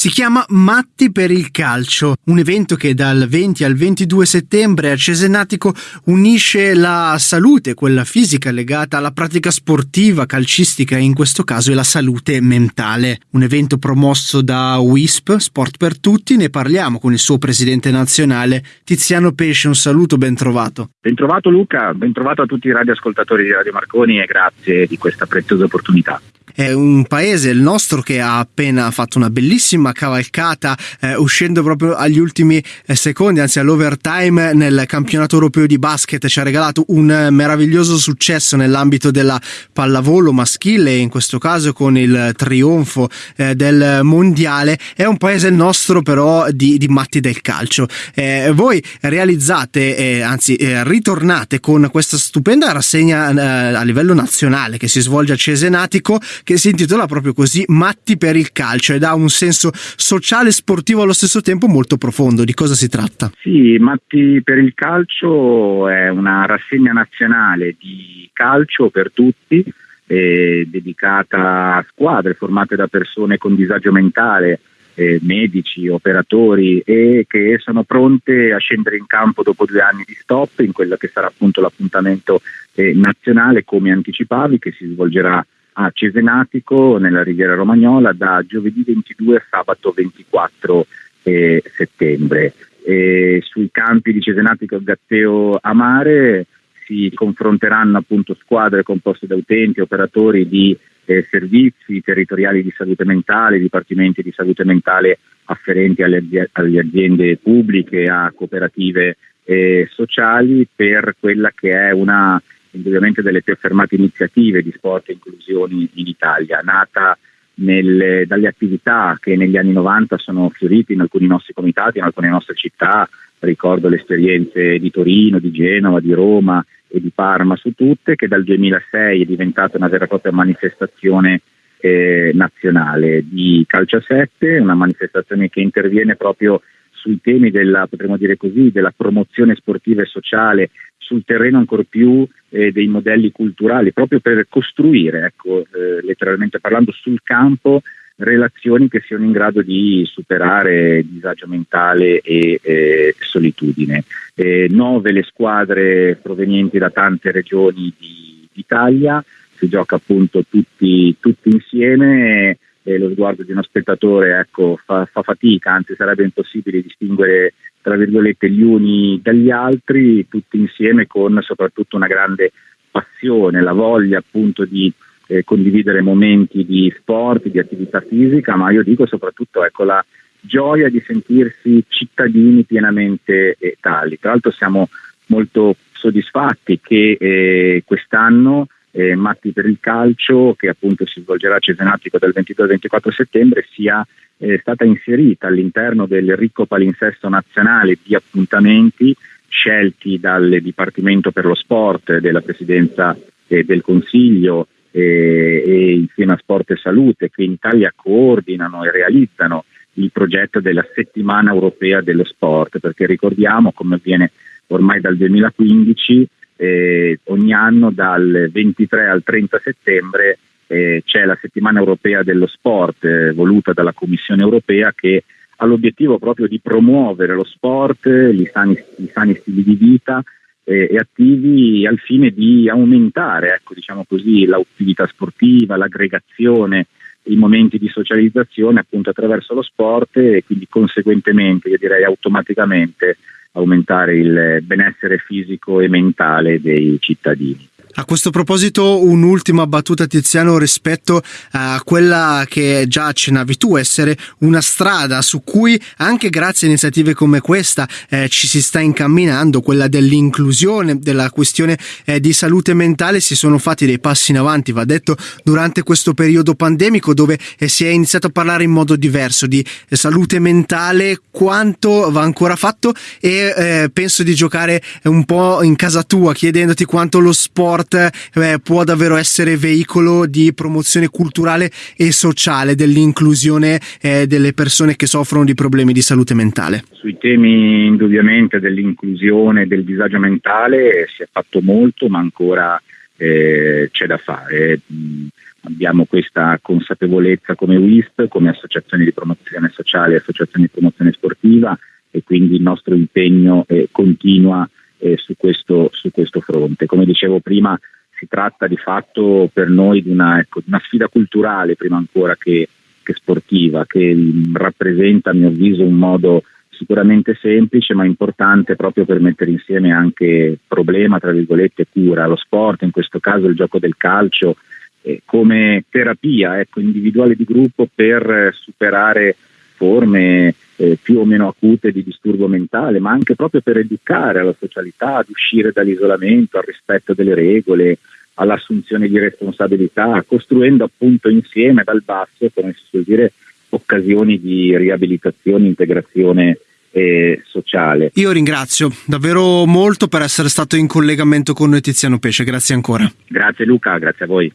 Si chiama Matti per il calcio, un evento che dal 20 al 22 settembre a Cesenatico unisce la salute, quella fisica legata alla pratica sportiva, calcistica e in questo caso è la salute mentale. Un evento promosso da WISP, Sport per Tutti, ne parliamo con il suo presidente nazionale Tiziano Pesce, un saluto, ben trovato. Ben trovato Luca, ben trovato a tutti i radioascoltatori di Radio Marconi e grazie di questa preziosa opportunità. È un paese, il nostro, che ha appena fatto una bellissima cavalcata, eh, uscendo proprio agli ultimi eh, secondi, anzi all'overtime nel campionato europeo di basket. Ci ha regalato un eh, meraviglioso successo nell'ambito della pallavolo maschile, in questo caso con il trionfo eh, del mondiale. È un paese il nostro, però, di, di matti del calcio. Eh, voi realizzate, anzi, ritornate con questa stupenda rassegna a livello nazionale che si svolge a Cesenatico che si intitola proprio così Matti per il calcio ed ha un senso sociale e sportivo allo stesso tempo molto profondo. Di cosa si tratta? Sì, Matti per il calcio è una rassegna nazionale di calcio per tutti, dedicata a squadre formate da persone con disagio mentale. Eh, medici, operatori e che sono pronte a scendere in campo dopo due anni di stop in quello che sarà appunto l'appuntamento eh, nazionale come anticipavi che si svolgerà a Cesenatico nella Riviera Romagnola da giovedì 22 a sabato 24 eh, settembre. E sui campi di Cesenatico e Gatteo a mare si confronteranno appunto squadre composte da utenti, operatori di eh, servizi territoriali di salute mentale, dipartimenti di salute mentale afferenti alle, alle aziende pubbliche, a cooperative eh, sociali per quella che è una indubbiamente delle più affermate iniziative di sport e inclusioni in Italia, nata nelle, dalle attività che negli anni 90 sono fiorite in alcuni nostri comitati, in alcune nostre città, ricordo le esperienze di Torino, di Genova, di Roma e di Parma su tutte, che dal 2006 è diventata una vera e propria manifestazione eh, nazionale. Di Calcio a 7, una manifestazione che interviene proprio sui temi della, potremmo dire così, della promozione sportiva e sociale sul terreno ancora più eh, dei modelli culturali, proprio per costruire, ecco, eh, letteralmente parlando, sul campo relazioni che siano in grado di superare disagio mentale e eh, solitudine. nove le squadre provenienti da tante regioni di, d'Italia, si gioca appunto tutti, tutti insieme e lo sguardo di uno spettatore ecco, fa, fa, fatica, anzi sarebbe impossibile distinguere tra virgolette gli uni dagli altri, tutti insieme con soprattutto una grande passione, la voglia appunto di eh, condividere momenti di sport, di attività fisica, ma io dico soprattutto ecco, la gioia di sentirsi cittadini pienamente eh, tali. Tra l'altro siamo molto soddisfatti che eh, quest'anno eh, Matti per il calcio, che appunto si svolgerà a Cesenatico dal 22 al 24 settembre, sia eh, stata inserita all'interno del ricco palinsesto nazionale di appuntamenti scelti dal Dipartimento per lo Sport della Presidenza eh, del Consiglio eh, e insieme a Sport e Salute che in Italia coordinano e realizzano il progetto della settimana europea dello sport, perché ricordiamo come avviene ormai dal 2015 eh, ogni anno dal 23 al 30 settembre eh, c'è la settimana europea dello sport eh, voluta dalla Commissione europea che ha l'obiettivo proprio di promuovere lo sport, gli sani, gli sani stili di vita eh, e attivi al fine di aumentare ecco, diciamo così, l'attività sportiva, l'aggregazione, i momenti di socializzazione appunto attraverso lo sport e quindi conseguentemente, io direi automaticamente, aumentare il benessere fisico e mentale dei cittadini. A questo proposito un'ultima battuta Tiziano rispetto a quella che già accennavi tu, essere una strada su cui anche grazie a iniziative come questa eh, ci si sta incamminando, quella dell'inclusione, della questione eh, di salute mentale, si sono fatti dei passi in avanti, va detto, durante questo periodo pandemico dove eh, si è iniziato a parlare in modo diverso di salute mentale, quanto va ancora fatto e eh, penso di giocare un po' in casa tua chiedendoti quanto lo sport sport eh, può davvero essere veicolo di promozione culturale e sociale dell'inclusione eh, delle persone che soffrono di problemi di salute mentale. Sui temi indubbiamente dell'inclusione e del disagio mentale si è fatto molto, ma ancora eh, c'è da fare. abbiamo questa consapevolezza come WISP, come associazioni di promozione sociale, associazioni di promozione sportiva e quindi il nostro impegno eh, continua eh, su, questo, su, questo, fronte. Come dicevo prima, si tratta di fatto per noi di una, ecco, una sfida culturale prima ancora che, che sportiva, che rappresenta a mio avviso un modo sicuramente semplice ma importante proprio per mettere insieme anche problema, tra virgolette, cura. Lo sport, in questo caso il gioco del calcio, eh, come terapia ecco, individuale di gruppo per superare forme eh, più o meno acute di disturbo mentale, ma anche proprio per educare alla socialità, ad uscire dall'isolamento, al rispetto delle regole, all'assunzione di responsabilità, costruendo appunto insieme dal basso, come si suol dire, occasioni di riabilitazione, integrazione eh, sociale. Io ringrazio davvero molto per essere stato in collegamento con noi Tiziano Pesce, grazie ancora. Grazie Luca, grazie a voi.